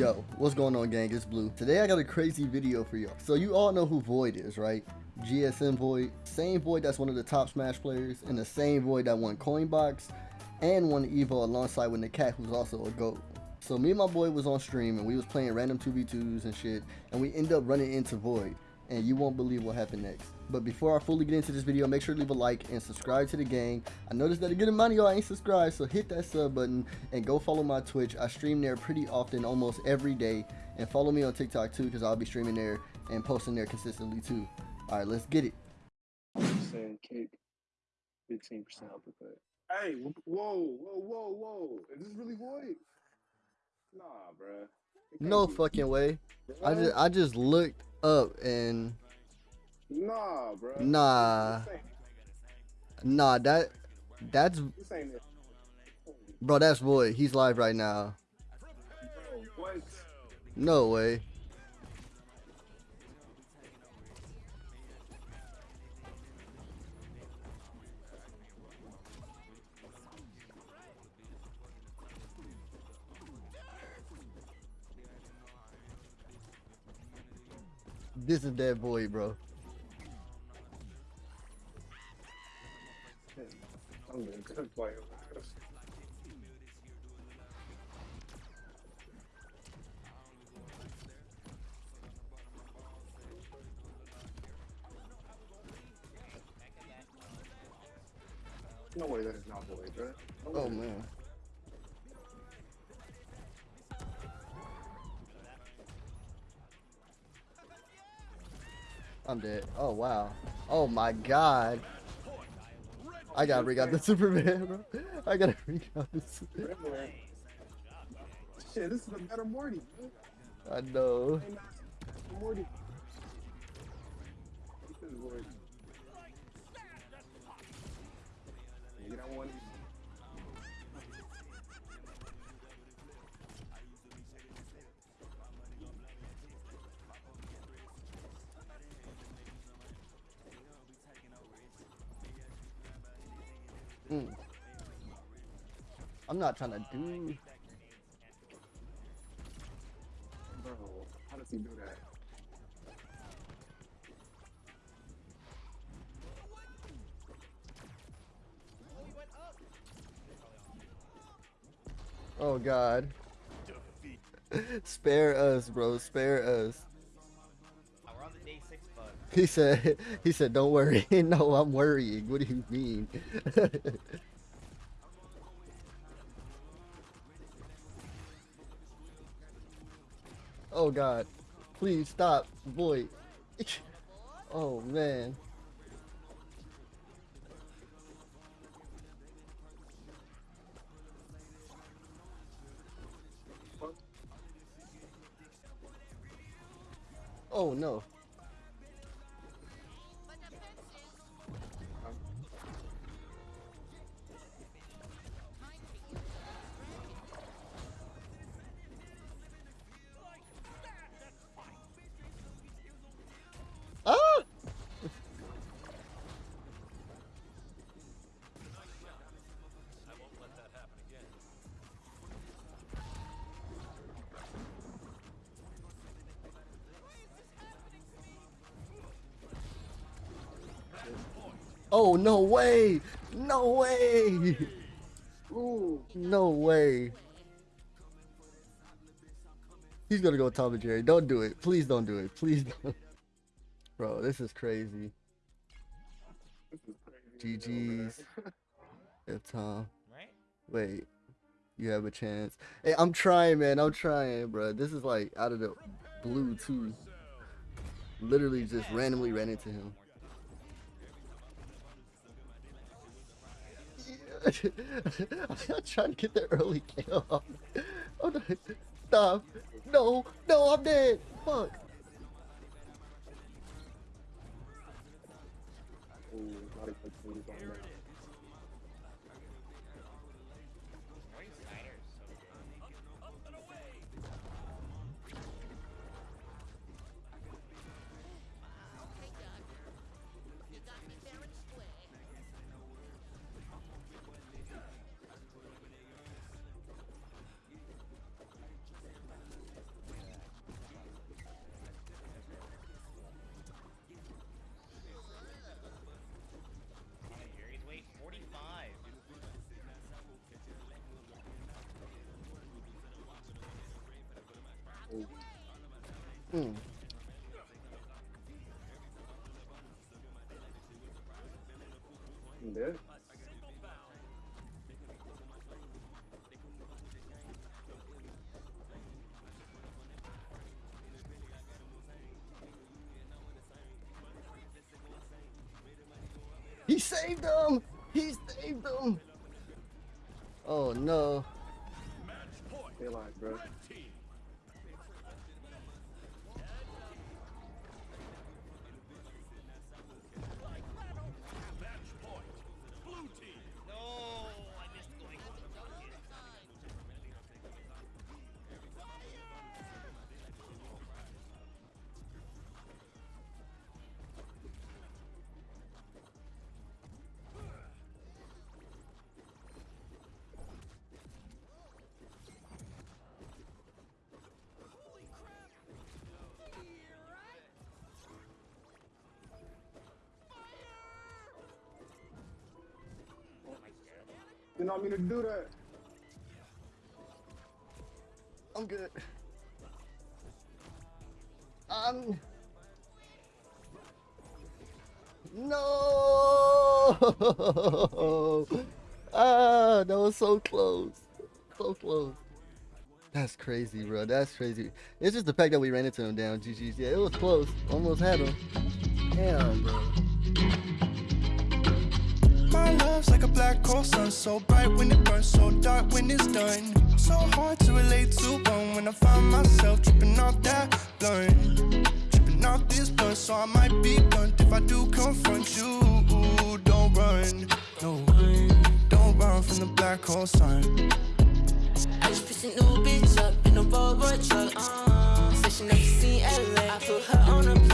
Yo, what's going on gang? It's Blue. Today I got a crazy video for y'all. So you all know who Void is, right? GSM Void. Same Void that's one of the top Smash players and the same Void that won Coinbox and won Evo alongside with the cat who's also a GOAT. So me and my boy was on stream and we was playing random 2v2s and shit and we end up running into Void and you won't believe what happened next. But before I fully get into this video, make sure to leave a like and subscribe to the gang. I noticed that a good amount of y'all ain't subscribed, so hit that sub button and go follow my Twitch. I stream there pretty often, almost every day. And follow me on TikTok too, because I'll be streaming there and posting there consistently too. Alright, let's get it. saying kick, fifteen percent uppercut. Hey, whoa, whoa, whoa, whoa! Is this really void? Nah, bruh. No be, fucking way. I just I just looked up and Nah, bro. Nah. Nah that that's this ain't it. bro that's Void. He's live right now. No way. This is that boy, bro. I'm doing good play. No way that is not bruh. No Oh man. I'm dead. Oh wow. Oh my god. I gotta out the Superman, bro. I gotta out the Superman. Shit, this is a better Morty. man. I know. Morty. Mm. I'm not trying to do. Bro, how does he do that? Oh god. Spare us, bro. Spare us. He said. He said, "Don't worry." no, I'm worrying. What do you mean? oh god. Please stop, boy. oh man. Oh no. Oh no way! No way! Ooh, No way! He's gonna go Tom and Jerry. Don't do it. Please don't do it. Please don't. Bro, this is crazy. this is crazy. GG's. If Tom. Right? Wait. You have a chance. Hey, I'm trying, man. I'm trying, bro. This is like out of the blue, too. Literally just randomly ran into him. I'm not trying to get the early kill. Oh, no. Stop. No, no, I'm dead. Fuck. Ooh, I'm dead. He saved him! He saved him! Oh no. They like, bro. Not mean to do that. I'm good. I'm. No! ah, that was so close. So close. That's crazy, bro. That's crazy. It's just the fact that we ran into him down. GG's. Yeah, it was close. Almost had him. Damn, bro. Love's like a black hole sun, so bright when it burns, so dark when it's done. So hard to relate to one when I find myself tripping off that blunt, tripping off this blunt. So I might be blunt if I do confront you. Don't run, no, don't run from the black hole sun. I just picked a new bitch up in a Volvo truck. Uh, said she never seen LA. I put her on a